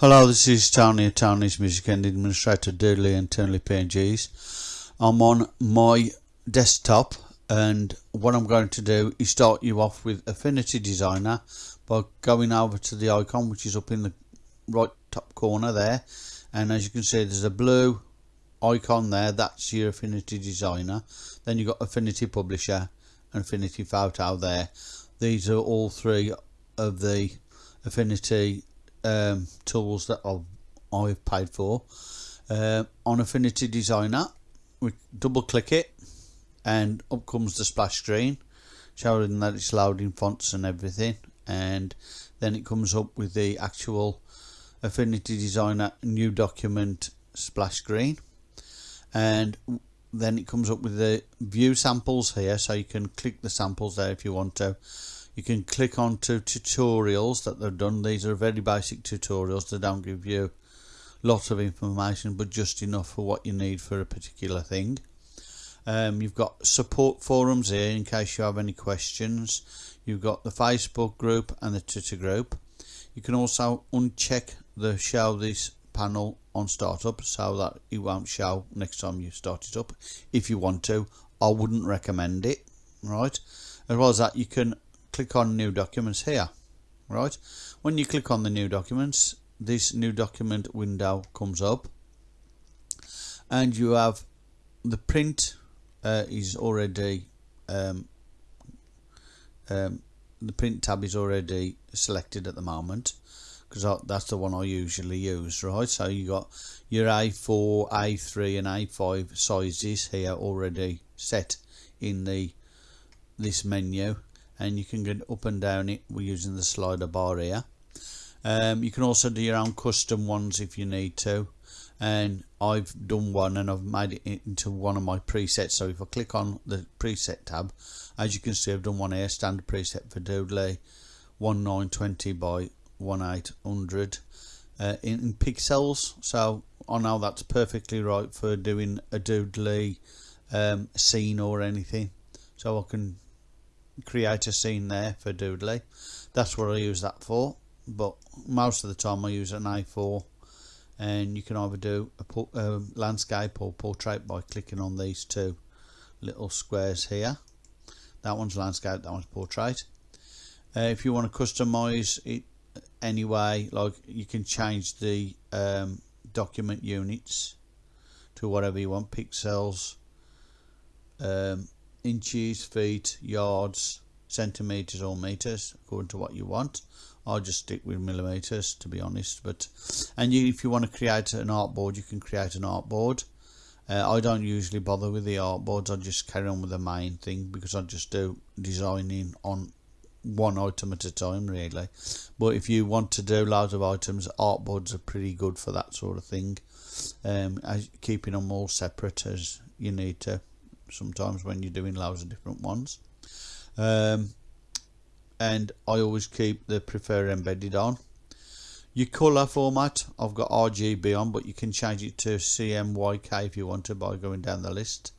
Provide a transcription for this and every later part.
Hello, this is Tony at Tony's Music and Administrator Doodly and Tony PNGs. I'm on my desktop and what I'm going to do is start you off with Affinity Designer by going over to the icon which is up in the right top corner there. And as you can see there's a blue icon there. That's your Affinity Designer. Then you've got Affinity Publisher and Affinity Photo there. These are all three of the Affinity um, tools that I've, I've paid for. Uh, on Affinity Designer we double click it and up comes the splash screen showing that it's loading fonts and everything. And then it comes up with the actual Affinity Designer new document splash screen. And then it comes up with the view samples here so you can click the samples there if you want to you can click on to tutorials that they've done. These are very basic tutorials. They don't give you lots of information but just enough for what you need for a particular thing. Um, you've got support forums here in case you have any questions. You've got the Facebook group and the Twitter group. You can also uncheck the show this panel on startup so that it won't show next time you start it up if you want to. I wouldn't recommend it right? As well as that you can click on new documents here right? When you click on the new documents this new document window comes up and you have the print uh, is already um, um, the print tab is already selected at the moment because that's the one I usually use right? So you got your A4 A3 and A5 sizes here already set in the this menu and you can get up and down it we're using the slider bar here. Um, you can also do your own custom ones if you need to. And I've done one and I've made it into one of my presets. So if I click on the preset tab as you can see I've done one here standard preset for Doodly 1920 by 1800 uh, in, in, pixels. So I know that's perfectly right for doing a Doodly um, scene or anything. So I can create a scene there for Doodly that's what I use that for but most of the time I use an A4 and you can either do a uh, landscape or portrait by clicking on these two little squares here. That one's landscape that one's portrait. Uh, if you want to customize it anyway like you can change the um, document units to whatever you want pixels um, inches, feet, yards, centimeters or meters according to what you want. I'll just stick with millimeters to be honest but and you, if you want to create an artboard you can create an artboard uh, I don't usually bother with the artboards I just carry on with the main thing because I just do designing on one item at a time really. But if you want to do loads of items artboards are pretty good for that sort of thing. Um, keeping them all separate as you need to sometimes when you're doing loads of different ones. Um, and I always keep the prefer embedded on. Your color format I've got RGB on but you can change it to CMYK if you want to by going down the list.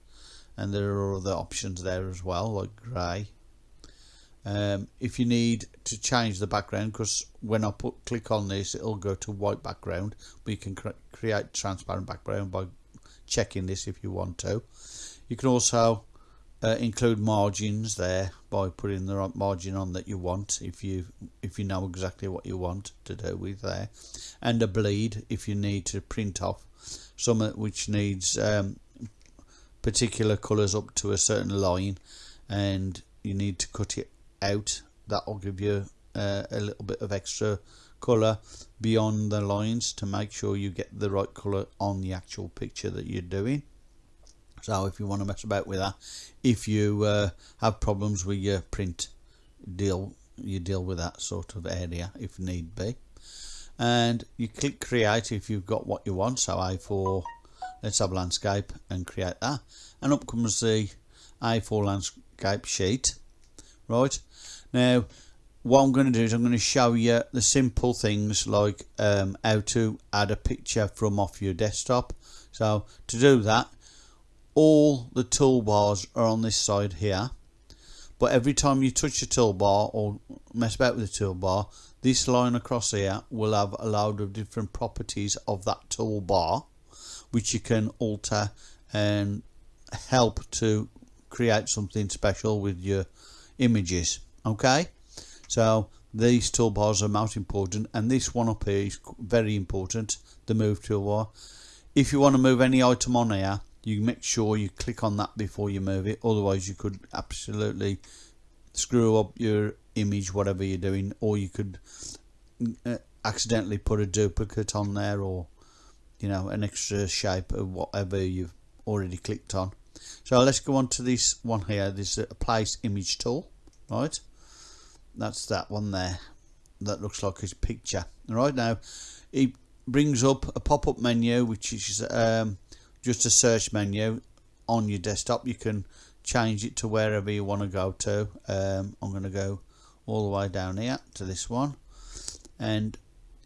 And there are other options there as well like grey. Um, if you need to change the background because when I put click on this it'll go to white background but you can cre create transparent background by checking this if you want to you can also uh, include margins there by putting the right margin on that you want if you if you know exactly what you want to do with there. And a bleed if you need to print off some which needs um, particular colors up to a certain line and you need to cut it out. That will give you uh, a little bit of extra color beyond the lines to make sure you get the right color on the actual picture that you're doing so if you want to mess about with that if you uh, have problems with your print deal you deal with that sort of area if need be. And you click create if you've got what you want so A4 let's have landscape and create that. And up comes the A4 landscape sheet right? Now what I'm going to do is I'm going to show you the simple things like um, how to add a picture from off your desktop. So to do that all the toolbars are on this side here. But every time you touch a toolbar or mess about with the toolbar this line across here will have a load of different properties of that toolbar which you can alter and help to create something special with your images okay? So these toolbars are most important and this one up here is very important the move toolbar. If you want to move any item on here you make sure you click on that before you move it otherwise you could absolutely screw up your image whatever you're doing or you could uh, accidentally put a duplicate on there or you know an extra shape of whatever you've already clicked on. So let's go on to this one here. This is a place image tool right? That's that one there that looks like his picture. Right now it brings up a pop-up menu which is um, just a search menu on your desktop. You can change it to wherever you want to go to. Um, I'm going to go all the way down here to this one. And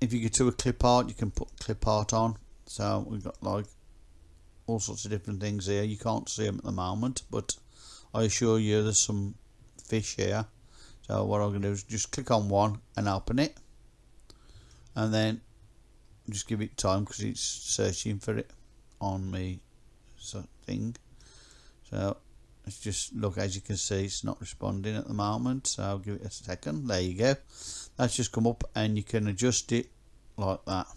if you get to a clip art you can put clip art on. So we've got like all sorts of different things here. You can't see them at the moment but I assure you there's some fish here. So what I'm going to do is just click on one and open it. And then just give it time because it's searching for it on me thing. So let's just look as you can see it's not responding at the moment so I'll give it a second. There you go. That's just come up and you can adjust it like that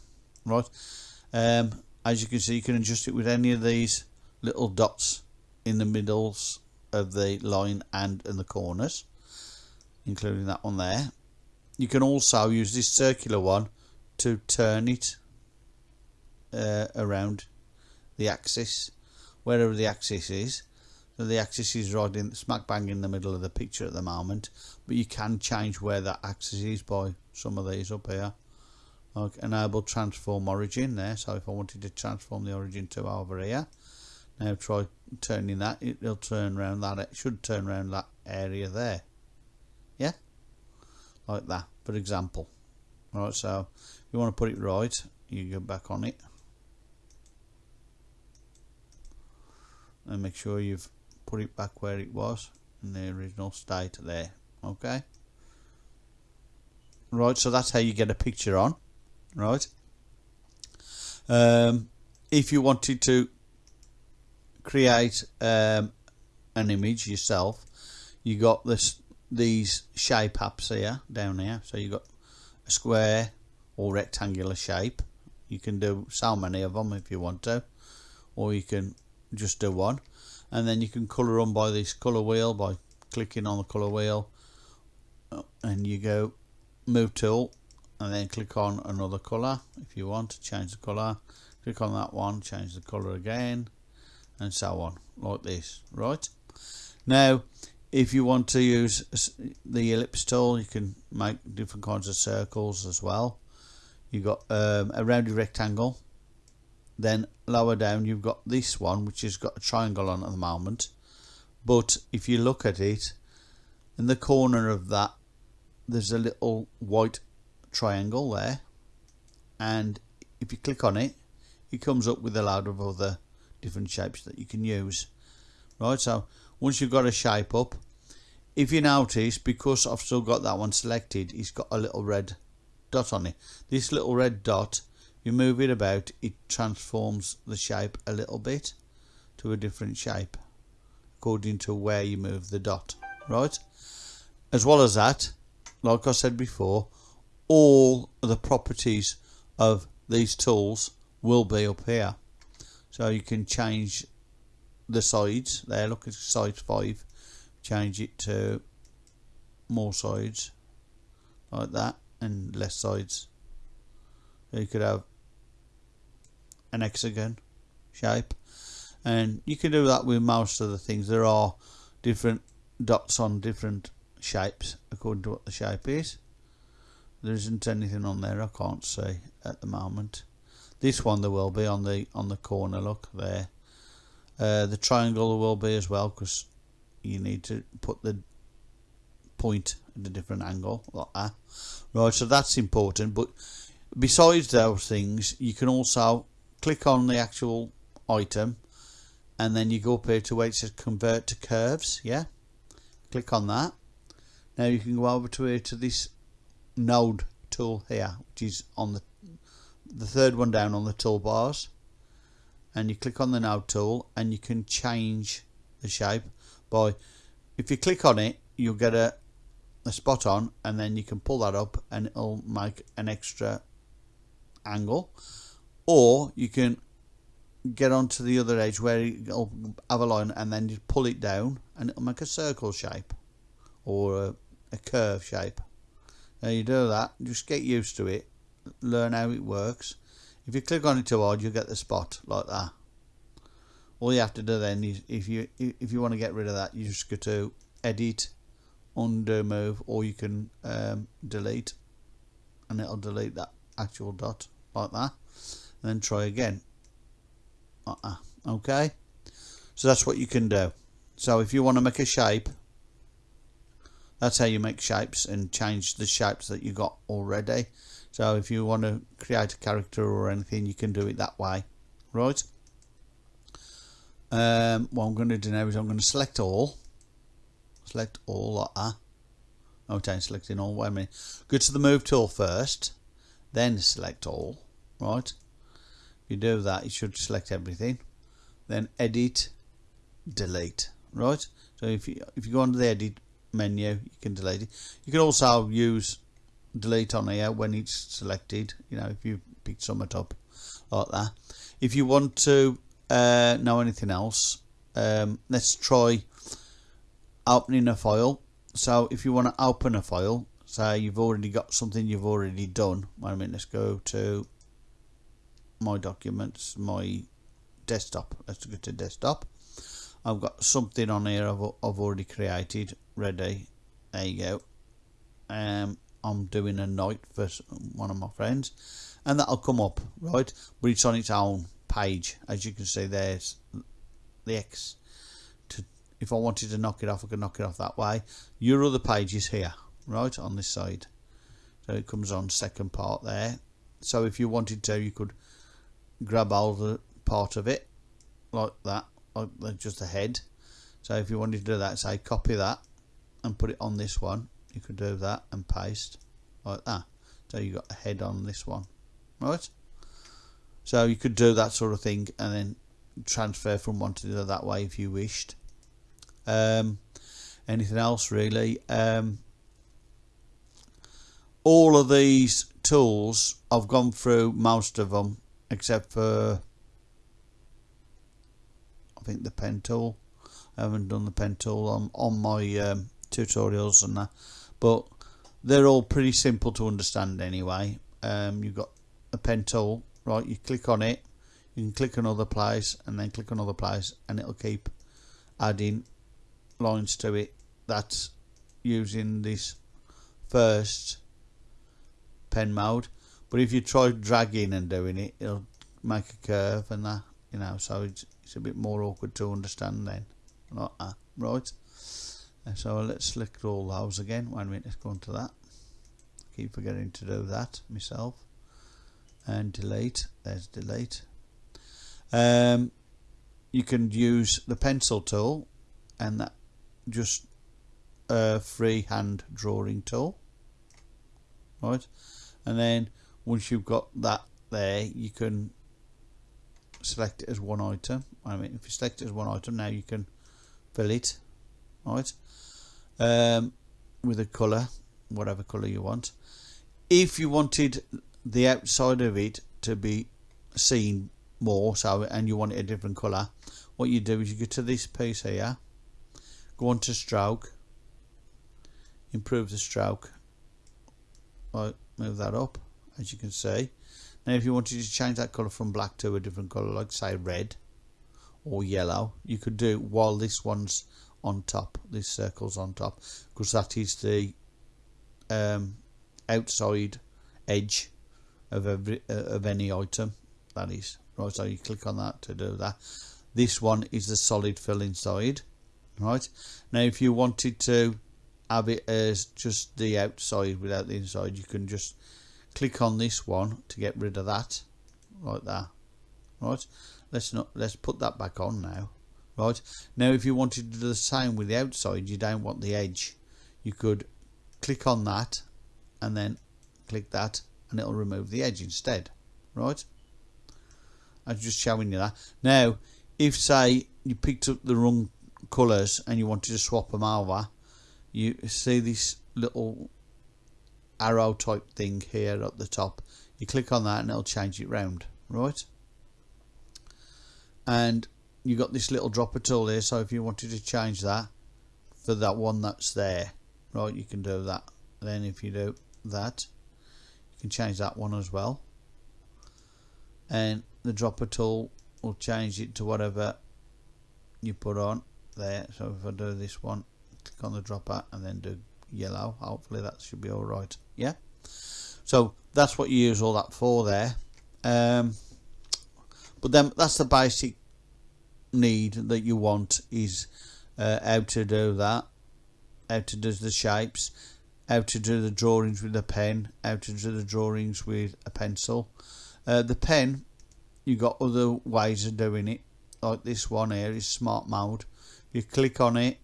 right? Um, as you can see you can adjust it with any of these little dots in the middles of the line and in the corners including that one there. You can also use this circular one to turn it uh, around the axis wherever the axis is. So the axis is right in smack bang in the middle of the picture at the moment but you can change where that axis is by some of these up here. Like enable transform origin there. So if I wanted to transform the origin to over here now try turning that. It'll turn around that it should turn around that area there. Yeah? Like that for example. Right so you want to put it right you go back on it and make sure you've put it back where it was in the original state there okay? Right so that's how you get a picture on right? Um, if you wanted to create um, an image yourself you got this these shape apps here down here. So you got a square or rectangular shape. You can do so many of them if you want to or you can just do one. And then you can color on by this color wheel by clicking on the color wheel. And you go move tool and then click on another color if you want to change the color click on that one change the color again and so on like this right? Now if you want to use the ellipse tool you can make different kinds of circles as well. You got um, a rounded rectangle then lower down you've got this one which has got a triangle on at the moment. But if you look at it in the corner of that there's a little white triangle there. And if you click on it it comes up with a lot of other different shapes that you can use. Right so once you've got a shape up if you notice because I've still got that one selected it's got a little red dot on it. This little red dot you move it about it transforms the shape a little bit to a different shape according to where you move the dot right? As well as that like I said before all the properties of these tools will be up here. So you can change the sides there. Look at size 5 change it to more sides like that and less sides. You could have an hexagon shape. And you can do that with most of the things. There are different dots on different shapes according to what the shape is. There isn't anything on there I can't see at the moment. This one there will be on the on the corner look there. Uh, the triangle there will be as well because you need to put the point at a different angle like that. Right so that's important but besides those things you can also click on the actual item and then you go up here to where it says convert to curves yeah? Click on that. Now you can go over to here to this node tool here which is on the the third one down on the toolbars and you click on the node tool and you can change the shape by if you click on it you'll get a, a spot on and then you can pull that up and it'll make an extra angle or you can get onto the other edge where it'll have a line and then you pull it down and it'll make a circle shape or a, a curve shape. Now you do that just get used to it learn how it works. If you click on it too hard you'll get the spot like that. All you have to do then is if you if you want to get rid of that you just go to edit undo move or you can um, delete. And it'll delete that actual dot like that then try again. Uh -uh. okay? So that's what you can do. So if you want to make a shape that's how you make shapes and change the shapes that you got already. So if you want to create a character or anything you can do it that way. Right? Um, what I'm going to do now is I'm going to select all. Select all like that okay selecting all wait a minute. Go to the move tool first then select all. Right you do that you should select everything. Then edit delete right? So if you if you go under the edit menu you can delete it. You can also use delete on here when it's selected you know if you picked something up like that. If you want to uh, know anything else um, let's try opening a file. So if you want to open a file say you've already got something you've already done wait a minute let's go to my documents my desktop let's go to desktop. I've got something on here I've, I've already created ready. There you go. Um, I'm doing a knight for one of my friends and that'll come up right? But it's on its own page. As you can see there's the X. To if I wanted to knock it off I could knock it off that way. Your other page is here right on this side. So it comes on second part there. So if you wanted to you could grab all the part of it like that like just the head. So if you wanted to do that say copy that and put it on this one you could do that and paste like that. So you got a head on this one right? So you could do that sort of thing and then transfer from one to the other that way if you wished. Um, anything else really? Um, all of these tools I've gone through most of them except for I think the pen tool. I haven't done the pen tool on, on my um, tutorials and that but they're all pretty simple to understand anyway. Um, you've got a pen tool right? You click on it. You can click another place and then click another place and it'll keep adding lines to it that's using this first pen mode but if you try dragging and doing it it'll make a curve and that you know so it's, it's a bit more awkward to understand then. That. Right. So let's select all those again. One minute let's go into that. Keep forgetting to do that myself. And delete. There's delete. Um, you can use the pencil tool and that just a freehand drawing tool. Right. And then once you've got that there you can select it as one item. I mean if you select it as one item now you can fill it right? Um, with a colour whatever colour you want. If you wanted the outside of it to be seen more so and you want it a different colour what you do is you go to this piece here go on to stroke improve the stroke. Right move that up as you can see. Now if you wanted to change that colour from black to a different colour like say red or yellow you could do while this one's on top this circle's on top because that is the um, outside edge of every uh, of any item that is. Right so you click on that to do that. This one is the solid fill inside right? Now if you wanted to have it as just the outside without the inside you can just click on this one to get rid of that like that right? Let's not let's put that back on now right? Now if you wanted to do the same with the outside you don't want the edge. You could click on that and then click that and it'll remove the edge instead right? I'm just showing you that. Now if say you picked up the wrong colours and you wanted to swap them over you see this little arrow type thing here at the top. You click on that and it'll change it round right? And you got this little dropper tool here so if you wanted to change that for that one that's there right you can do that. Then if you do that you can change that one as well. And the dropper tool will change it to whatever you put on there. So if I do this one click on the dropper and then do yellow hopefully that should be alright yeah? So that's what you use all that for there. Um, but then that's the basic need that you want is uh, how to do that. How to do the shapes. How to do the drawings with a pen. How to do the drawings with a pencil. Uh, the pen you got other ways of doing it. Like this one here is smart mode. You click on it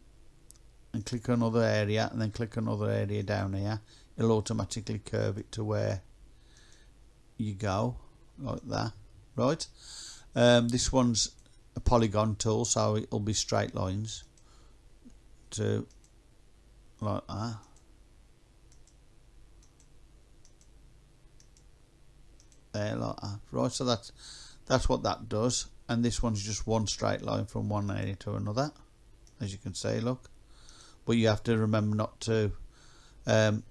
and click another area and then click another area down here it'll automatically curve it to where you go like that right? Um, this one's a polygon tool so it'll be straight lines to like that. There like that right? So that's that's what that does. And this one's just one straight line from one area to another as you can see look. But you have to remember not to um,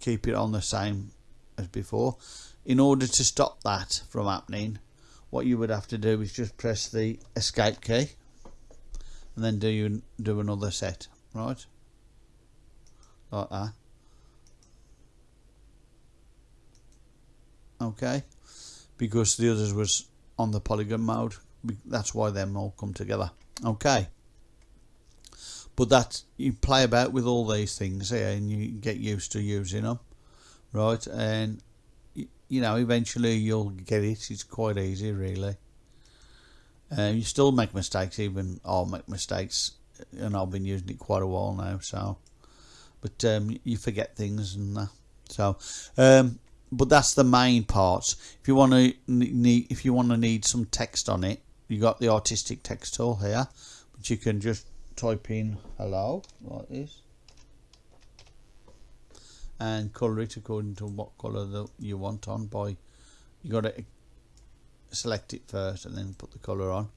keep it on the same as before. In order to stop that from happening what you would have to do is just press the escape key and then do you do another set right? Like that. Okay. Because the others was on the polygon mode that's why them all come together. Okay but that you play about with all these things here and you get used to using them right? And you know eventually you'll get it. It's quite easy really. You still make mistakes even I'll make mistakes and I've been using it quite a while now so. But um, you forget things and uh, so. Um, but that's the main parts if you want to need if you want to need some text on it you got the artistic text tool here but you can just type in hello like this. And color it according to what color that you want on by you got to select it first and then put the color on.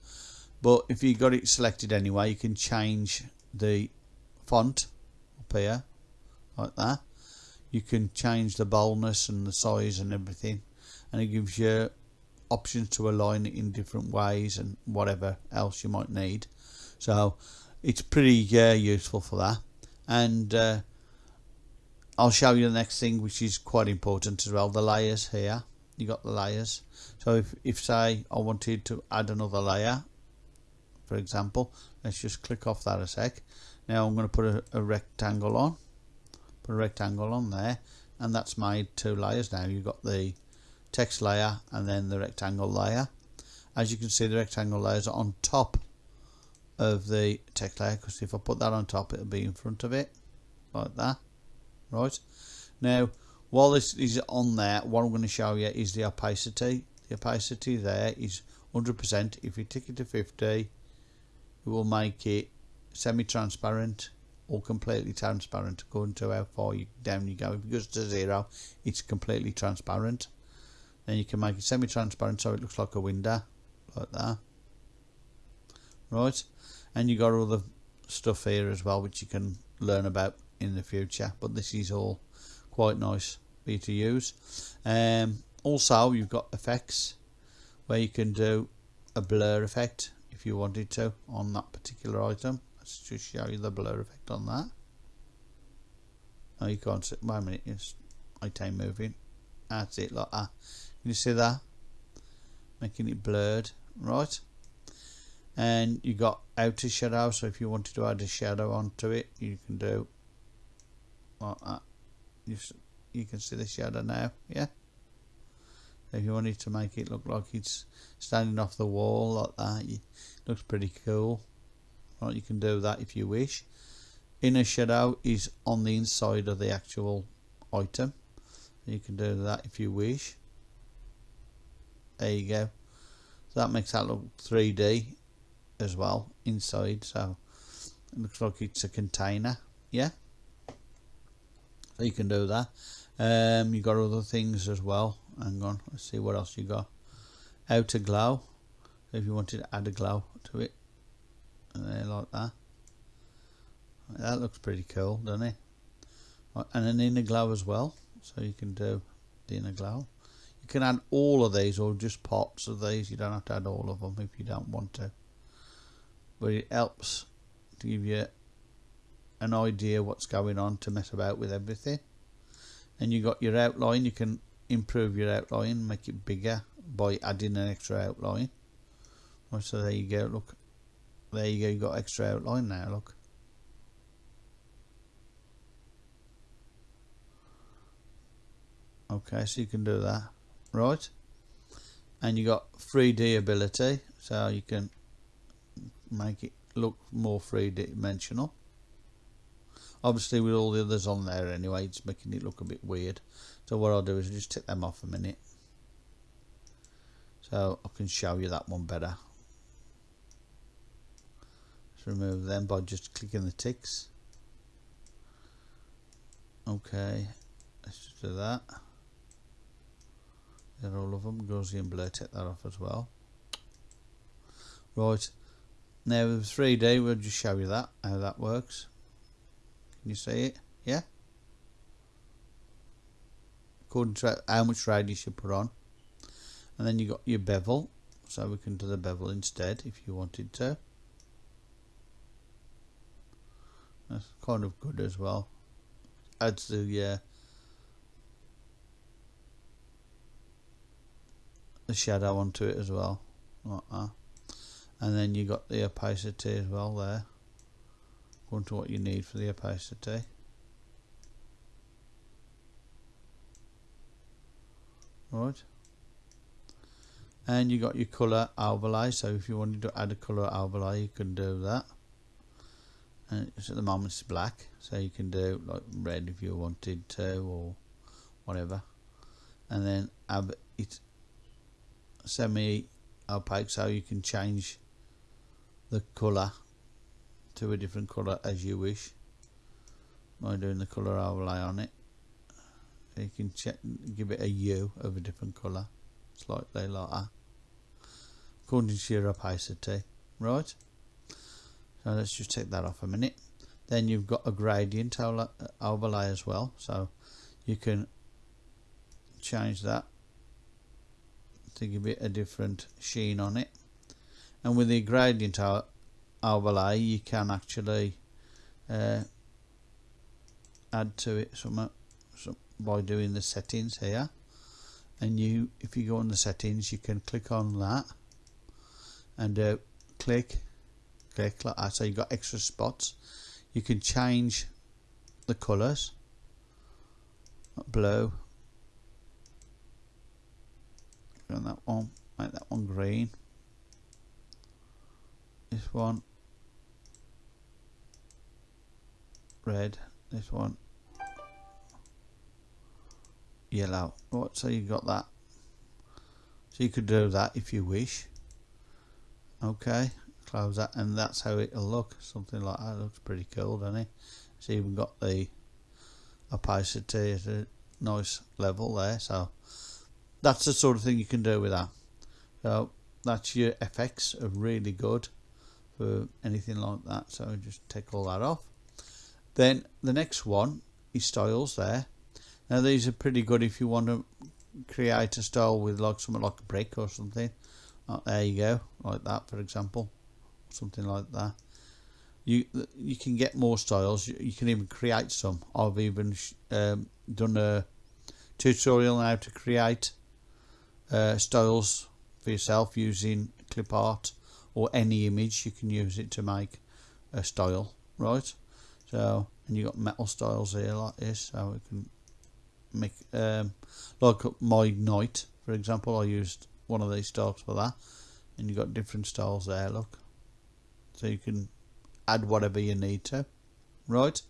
But if you got it selected anyway you can change the font up here like that. You can change the boldness and the size and everything and it gives you options to align it in different ways and whatever else you might need. So it's pretty uh, useful for that. And uh, I'll show you the next thing which is quite important as well the layers here. You got the layers. So if, if say I wanted to add another layer for example let's just click off that a sec. Now I'm going to put a, a rectangle on put a rectangle on there and that's made two layers now. You've got the text layer and then the rectangle layer. As you can see the rectangle layers are on top of the text layer because if I put that on top it'll be in front of it like that right now while this is on there what I'm going to show you is the opacity the opacity there is 100% if you tick it to 50 it will make it semi-transparent or completely transparent according to how far you, down you go. If it goes to zero, it's completely transparent. Then you can make it semi-transparent so it looks like a window, like that. Right, and you got all the stuff here as well, which you can learn about in the future. But this is all quite nice for you to use. Um, also, you've got effects where you can do a blur effect if you wanted to on that particular item. Let's just show you the blur effect on that. Oh you can't wait a minute it's time moving. That's it like that. Can you see that? Making it blurred right and you got outer shadow so if you wanted to add a shadow onto it you can do like that. You, you can see the shadow now yeah? If you wanted to make it look like it's standing off the wall like that it looks pretty cool. Right you can do that if you wish. Inner shadow is on the inside of the actual item. You can do that if you wish. There you go. So that makes that look 3D as well inside so it looks like it's a container yeah? So you can do that. Um, you got other things as well. Hang on let's see what else you got. Outer glow if you wanted to add a glow to it. And there like that. That looks pretty cool doesn't it? And an inner glow as well so you can do the inner glow. You can add all of these or just parts of these. You don't have to add all of them if you don't want to but it helps to give you an idea what's going on to mess about with everything. And you got your outline you can improve your outline make it bigger by adding an extra outline. Oh, so there you go look. There you go you got extra outline now look. Okay so you can do that. Right. And you got 3D ability so you can make it look more three-dimensional. Obviously with all the others on there anyway it's making it look a bit weird. So what I'll do is just take them off a minute. So I can show you that one better. Just remove them by just clicking the ticks. Okay let's just do that. They're all of them Gaussian blur take that off as well. Right now with 3D we'll just show you that how that works. Can you see it? Yeah? According to how much radius you should put on. And then you got your bevel so we can do the bevel instead if you wanted to. That's kind of good as well. Adds the yeah the shadow onto it as well like that and then you got the opacity as well there. According to what you need for the opacity right. And you got your color overlay so if you wanted to add a color overlay you can do that. And it's at the moment it's black so you can do like red if you wanted to or whatever. And then have it semi opaque so you can change the colour to a different colour as you wish. By doing the colour overlay on it. You can check, give it a hue of a different colour slightly like according to your opacity. Right? So let's just take that off a minute. Then you've got a gradient overlay as well. So you can change that to give it a different sheen on it and with the gradient overlay you can actually uh, add to it some, some by doing the settings here. And you if you go on the settings you can click on that and uh, click click like that. So you've got extra spots. You can change the colors blue. On that one. Make that one green this one. Red. This one. Yellow. Right so you've got that. So you could do that if you wish. Okay. Close that. And that's how it'll look. Something like that. Looks pretty cool doesn't it? It's even got the opacity at a nice level there. So that's the sort of thing you can do with that. So that's your effects are really good for anything like that so just take all that off. Then the next one is styles there. Now these are pretty good if you want to create a style with like something like a brick or something. Oh, there you go like that for example. Something like that. You you can get more styles. You, you can even create some. I've even um, done a tutorial on how to create uh, styles for yourself using clip art or any image you can use it to make a style right? So and you got metal styles here like this so we can make um, like my knight for example I used one of these styles for that and you got different styles there look. So you can add whatever you need to right?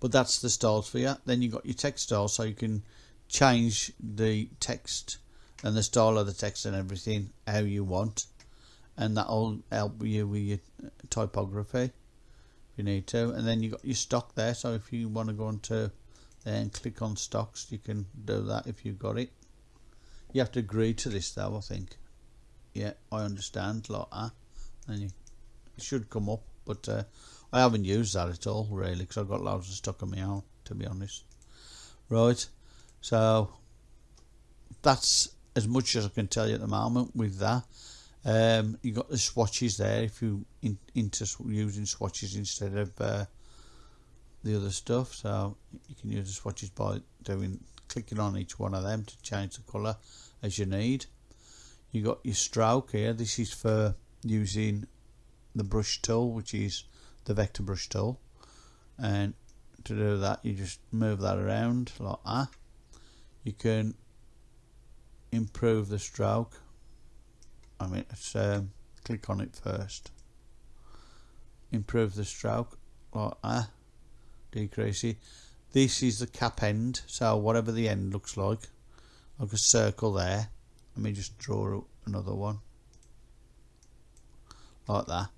But that's the styles for you. Then you got your text style so you can change the text and the style of the text and everything how you want and that'll help you with your typography if you need to. And then you got your stock there so if you want to go into there and click on stocks you can do that if you've got it. You have to agree to this though I think. Yeah I understand like that and you, it should come up but uh, I haven't used that at all really because I've got loads of stock on my own to be honest. Right so that's as much as I can tell you at the moment with that um, you got the swatches there if you in, into using swatches instead of uh, the other stuff. So you can use the swatches by doing clicking on each one of them to change the colour as you need. You got your stroke here. This is for using the brush tool which is the vector brush tool. And to do that you just move that around like that. You can improve the stroke I mean let's um, click on it first. Improve the stroke. Like that. Decrease it. This is the cap end so whatever the end looks like like a circle there. Let me just draw another one. Like that.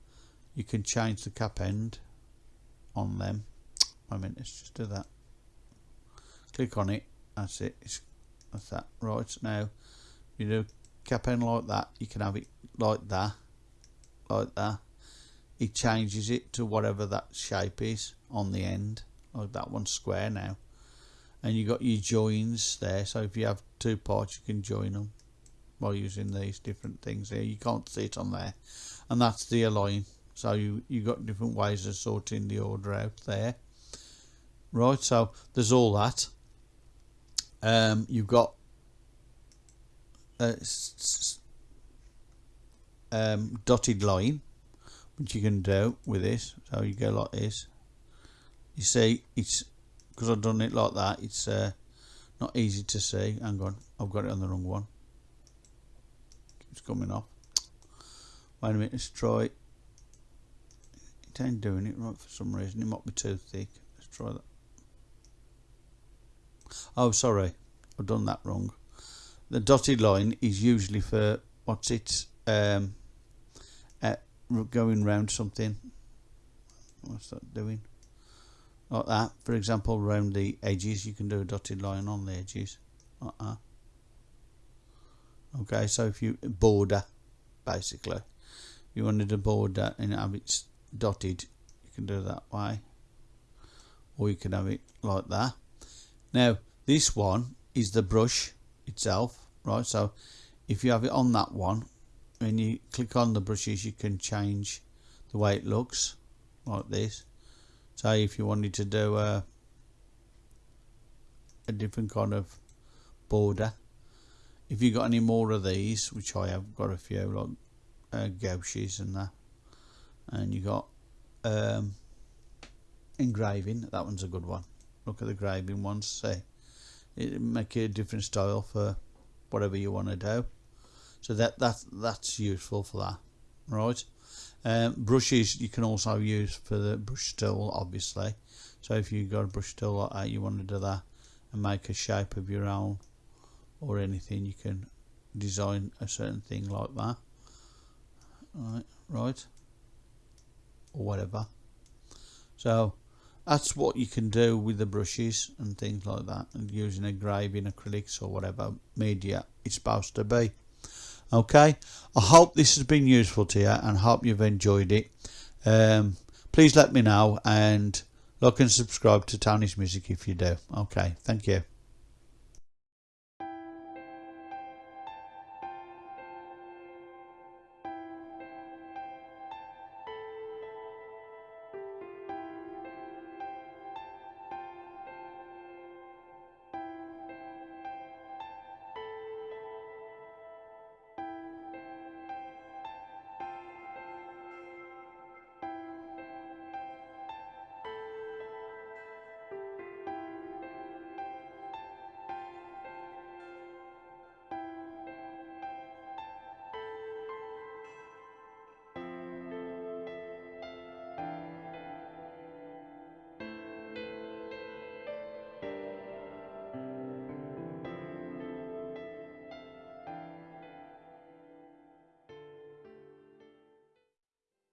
You can change the cap end on them. I mean let's just do that. Click on it. That's it. It's, that's that. Right now you do cap end like that you can have it like that like that. It changes it to whatever that shape is on the end like that one's square now. And you got your joins there so if you have two parts you can join them by using these different things here. You can't see it on there. And that's the align. So you you got different ways of sorting the order out there. Right so there's all that. Um, you've got um, dotted line which you can do with this. So you go like this. You see it's because I've done it like that it's uh, not easy to see. Hang on I've got it on the wrong one. It's coming off. Wait a minute let's try it ain't doing it right for some reason. It might be too thick. Let's try that. Oh sorry I've done that wrong the dotted line is usually for what's it um, uh, going round something. What's that doing? Like that. For example around the edges you can do a dotted line on the edges. Like that. Okay so if you border basically. You wanted a border and have it dotted you can do that way. Or you can have it like that. Now this one is the brush itself right? So if you have it on that one when you click on the brushes you can change the way it looks like this. So if you wanted to do a, a different kind of border. If you got any more of these which I have got a few like uh, gouaches and that and you got um, engraving that one's a good one. Look at the engraving ones see it make a different style for whatever you want to do. So that that that's useful for that right? Um, brushes you can also use for the brush tool obviously. So if you've got a brush tool like that you want to do that and make a shape of your own or anything you can design a certain thing like that right? Right? Or whatever. So that's what you can do with the brushes and things like that and using a engraving acrylics or whatever media it's supposed to be. Okay? I hope this has been useful to you and hope you've enjoyed it. Um, please let me know and like and subscribe to Tony's Music if you do. Okay? Thank you